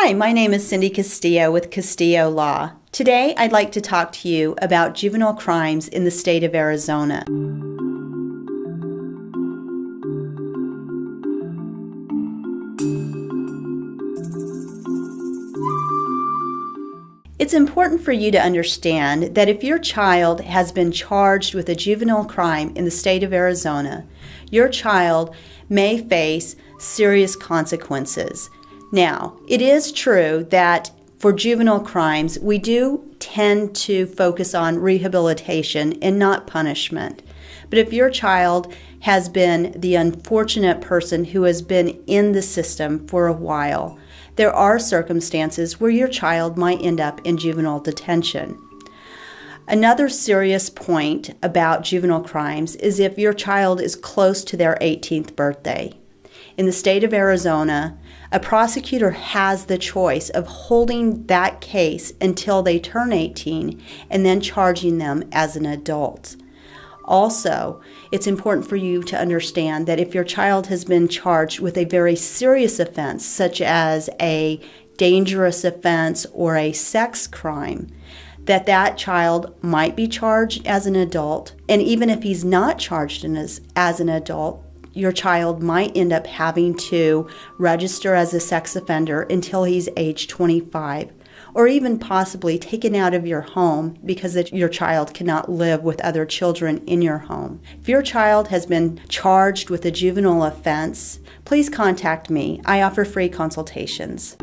Hi, my name is Cindy Castillo with Castillo Law. Today I'd like to talk to you about juvenile crimes in the state of Arizona. It's important for you to understand that if your child has been charged with a juvenile crime in the state of Arizona, your child may face serious consequences. Now, it is true that for juvenile crimes, we do tend to focus on rehabilitation and not punishment. But if your child has been the unfortunate person who has been in the system for a while, there are circumstances where your child might end up in juvenile detention. Another serious point about juvenile crimes is if your child is close to their 18th birthday. In the state of Arizona, a prosecutor has the choice of holding that case until they turn 18 and then charging them as an adult. Also, it's important for you to understand that if your child has been charged with a very serious offense, such as a dangerous offense or a sex crime, that that child might be charged as an adult. And even if he's not charged as, as an adult, your child might end up having to register as a sex offender until he's age 25 or even possibly taken out of your home because your child cannot live with other children in your home. If your child has been charged with a juvenile offense, please contact me. I offer free consultations.